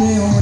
Thank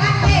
¡Gracias!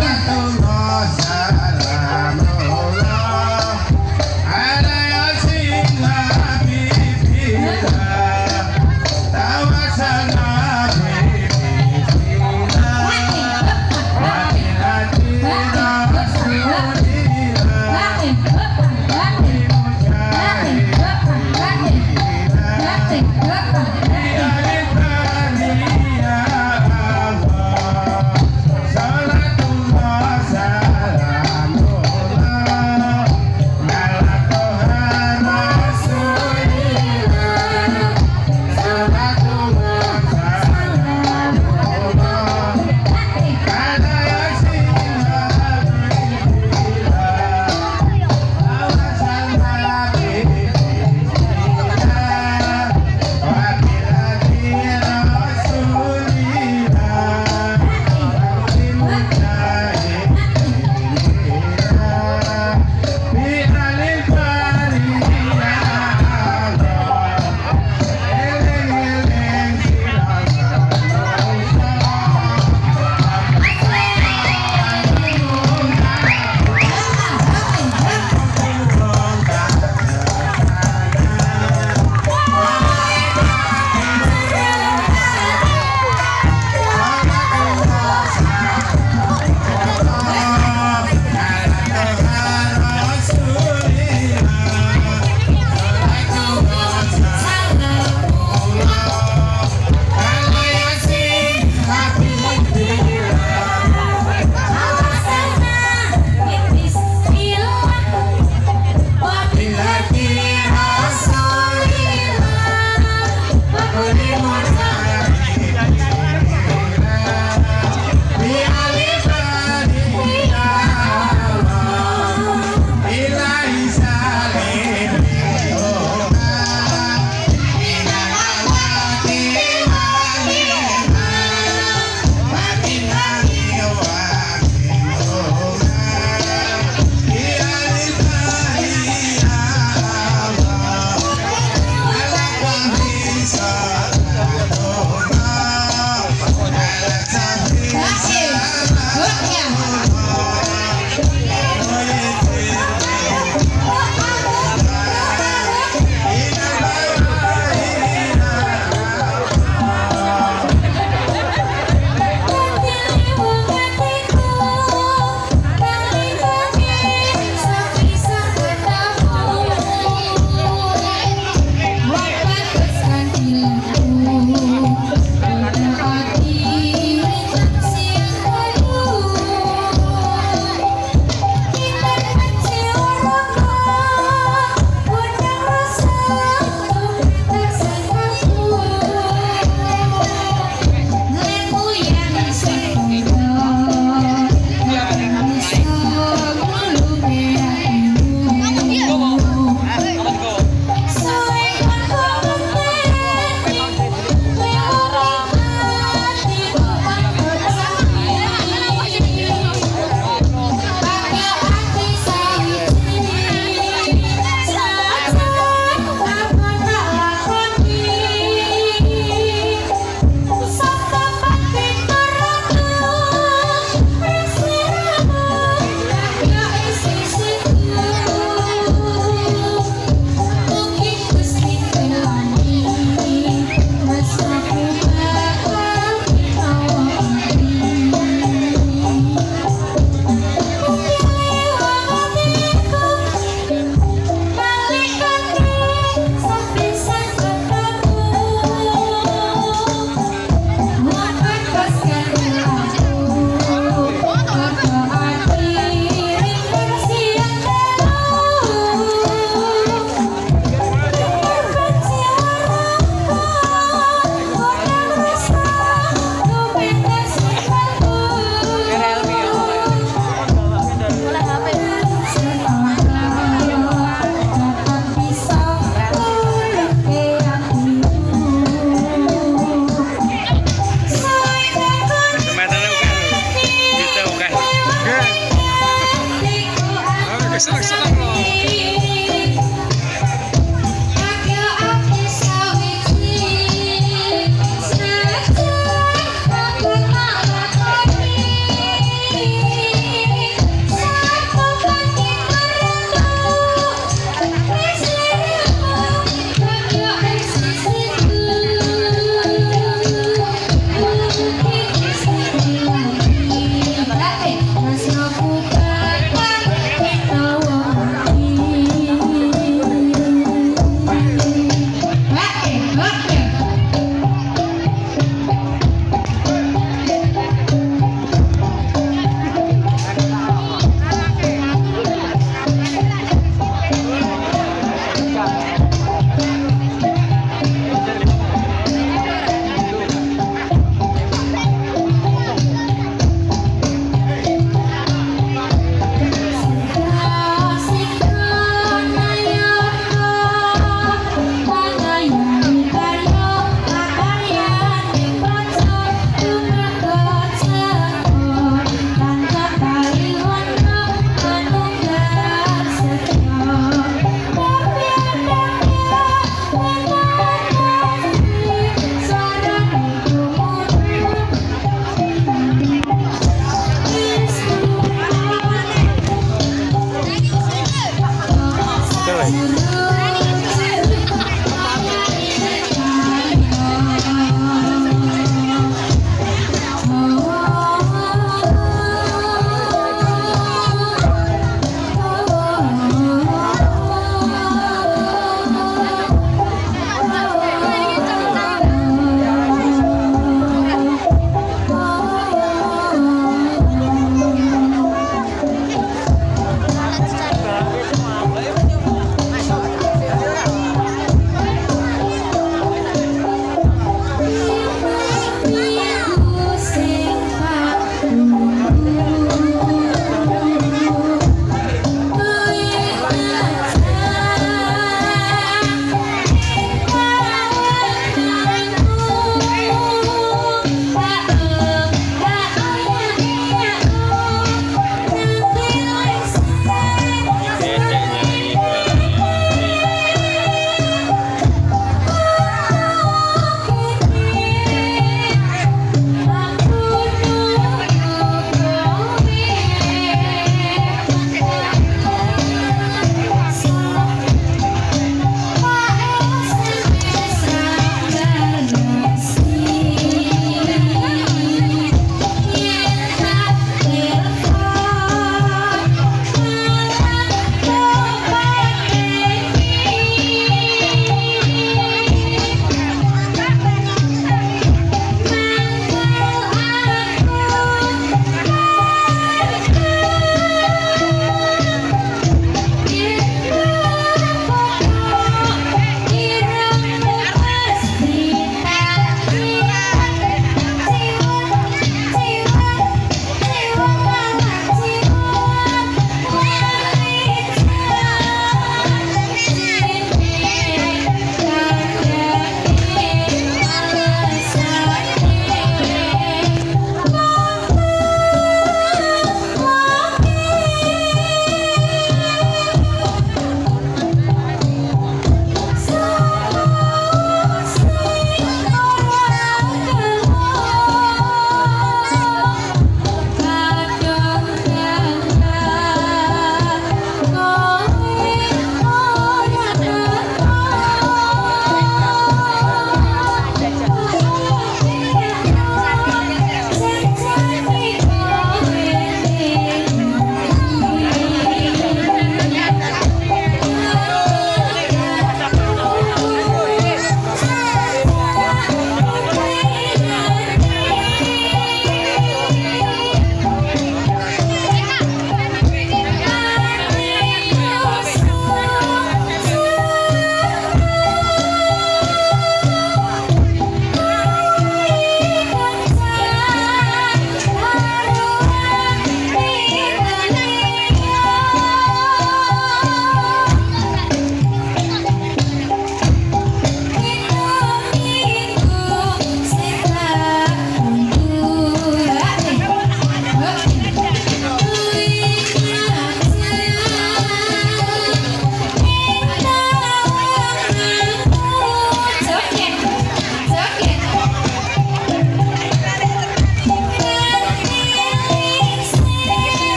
แก่โต Yeah.